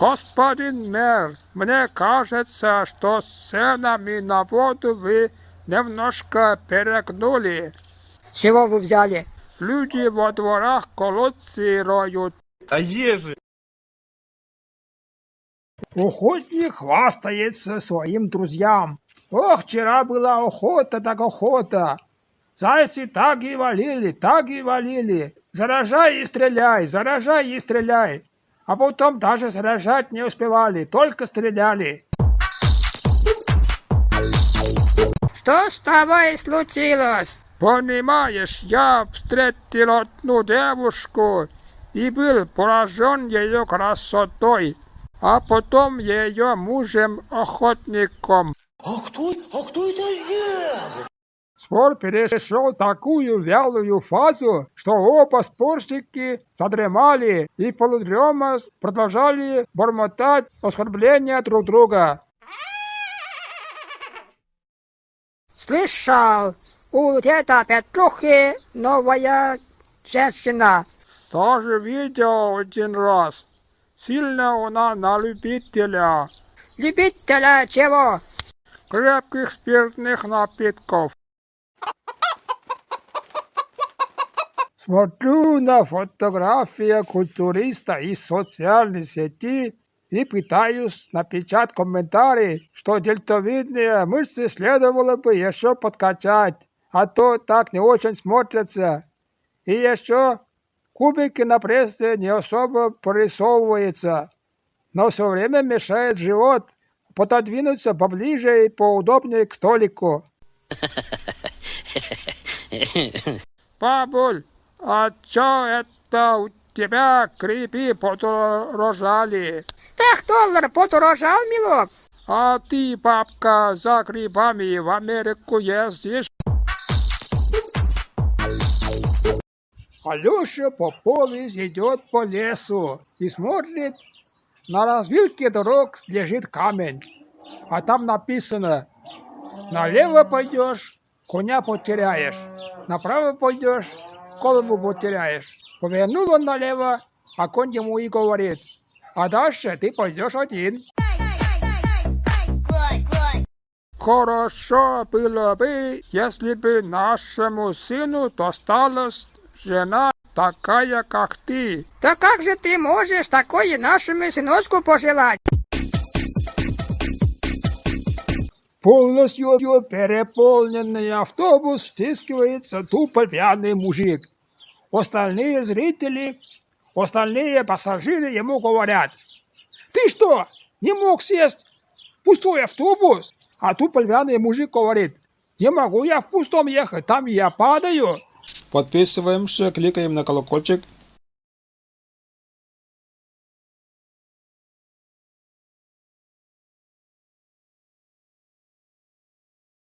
Господин мэр, мне кажется, что с ценами на воду вы немножко перегнули. Чего вы взяли? Люди во дворах колодцы роют. А ежи? Охотник хвастается своим друзьям. Ох, вчера была охота так охота. Зайцы так и валили, так и валили. Заражай и стреляй, заражай и стреляй. А потом даже заражать не успевали, только стреляли. Что с тобой случилось? Понимаешь, я встретил одну девушку и был поражен ее красотой, а потом ее мужем-охотником. А кто, а кто это сделал? Спор перешел такую вялую фазу, что оба спорщики задремали и полудрема продолжали бормотать оскорбления друг друга. Слышал, у деда Петрухи новая женщина. Тоже видел один раз. Сильно она на любителя Любителя чего? крепких спиртных напитков. Смотрю на фотографию культуриста из социальной сети и пытаюсь напечатать комментарий, что дельтовидные мышцы следовало бы еще подкачать, а то так не очень смотрятся. И еще кубики на прессе не особо прорисовываются, но все время мешает живот пододвинуться поближе и поудобнее к столику. Бабуль, а чё это у тебя грибы подорожали? Так доллар подорожал, милок. А ты, бабка, за грибами в Америку ездишь? Алеша Попович идет по лесу и смотрит, на развилке дорог лежит камень, а там написано «Налево пойдешь, коня потеряешь, направо пойдешь, голову потеряешь». Повернул он налево, а конь ему и говорит «А дальше ты пойдешь один». Хорошо было бы, если бы нашему сыну досталась жена такая, как ты. Да как же ты можешь такое нашему сыночку пожелать? Полностью переполненный автобус стискивается тупо пьяный мужик. Остальные зрители, остальные пассажиры ему говорят, «Ты что, не мог сесть в пустой автобус?» А тупо пьяный мужик говорит, «Не могу я в пустом ехать, там я падаю». Подписываемся, кликаем на колокольчик